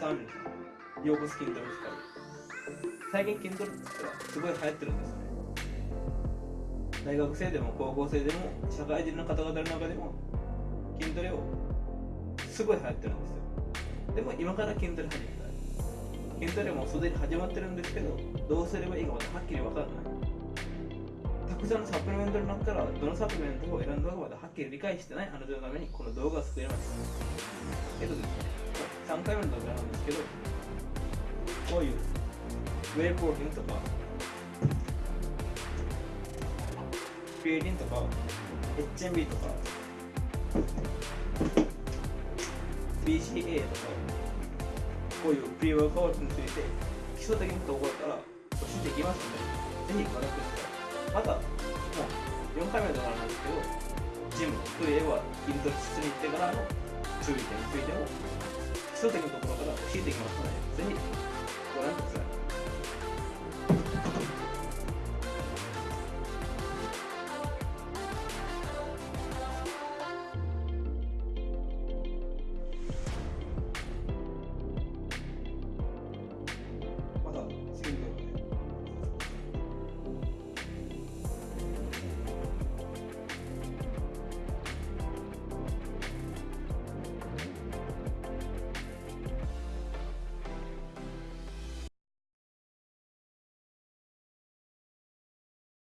くさんあるんですよ。腰骨筋トレしかり最近筋トレってすごい流行ってるんですよね。大学生でも高校生でも社会人の方々の中でも筋トレをすごい流行ってるんですよ。でも今から筋トレ始めたい筋トレもすでに始まってるんですけどどうすればいいかまだはっきり分からない。たくさんのサプリメントの中からどのサプリメントを選んだかまだはっきり理解してないあなたのためにこの動画を作りました。えっとですね3回目の動画なんですけどこういうウェイプローティンとかクリエイティンとか HMB とか BCA とかこういうプリワークアウトについて基礎的なところから教えていきますのでぜひご覧ください。またもう4回目の動画なんですけどジムといえば筋トレ室に行ってからの注意点についても基礎的なところから教えていきますのでぜひ。